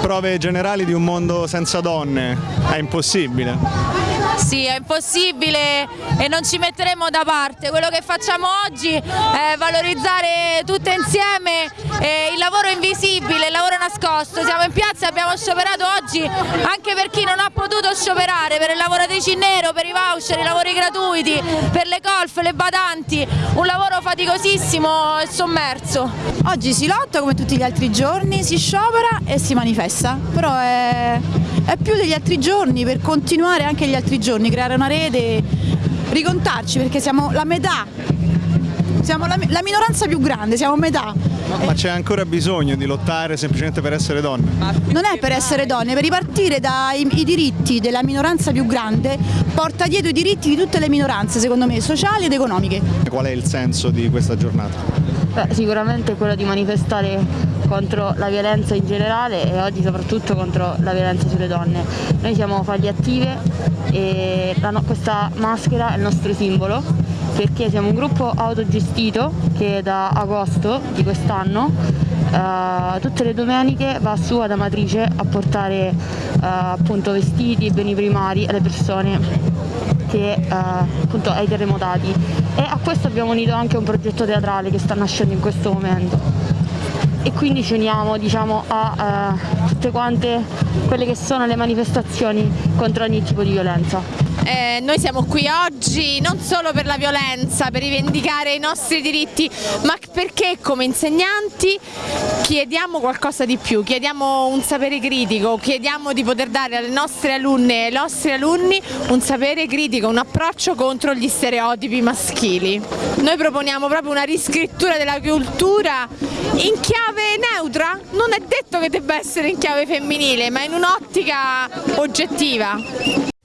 prove generali di un mondo senza donne, è impossibile. Sì, è impossibile e non ci metteremo da parte. Quello che facciamo oggi è valorizzare tutte insieme eh, il lavoro invisibile, il lavoro nascosto. Siamo in piazza e abbiamo scioperato oggi anche per chi non ha potuto scioperare, per le lavoratrici in nero, per i voucher, i lavori gratuiti, per le golf, le badanti. Un lavoro faticosissimo e sommerso. Oggi si lotta come tutti gli altri giorni, si sciopera e si manifesta, però è, è più degli altri giorni per continuare anche gli altri giorni, creare una rete, ricontarci perché siamo la metà, siamo la, la minoranza più grande, siamo metà. Ma c'è ancora bisogno di lottare semplicemente per essere donne? Non è per essere donne, per ripartire dai i diritti della minoranza più grande porta dietro i diritti di tutte le minoranze, secondo me, sociali ed economiche. Qual è il senso di questa giornata? Beh, sicuramente quello di manifestare contro la violenza in generale e oggi soprattutto contro la violenza sulle donne. Noi siamo faglie attive e la, questa maschera è il nostro simbolo perché siamo un gruppo autogestito che da agosto di quest'anno uh, tutte le domeniche va su ad Amatrice a portare uh, appunto vestiti e beni primari alle persone che, uh, appunto ai terremotati e a questo abbiamo unito anche un progetto teatrale che sta nascendo in questo momento e quindi ci uniamo diciamo, a tutte quante quelle che sono le manifestazioni contro ogni tipo di violenza. Eh, noi siamo qui oggi non solo per la violenza, per rivendicare i nostri diritti, ma perché come insegnanti chiediamo qualcosa di più, chiediamo un sapere critico, chiediamo di poter dare alle nostre alunne e ai nostri alunni un sapere critico, un approccio contro gli stereotipi maschili. Noi proponiamo proprio una riscrittura della cultura in chiave neutra, non è detto che debba essere in chiave femminile, ma in un'ottica oggettiva.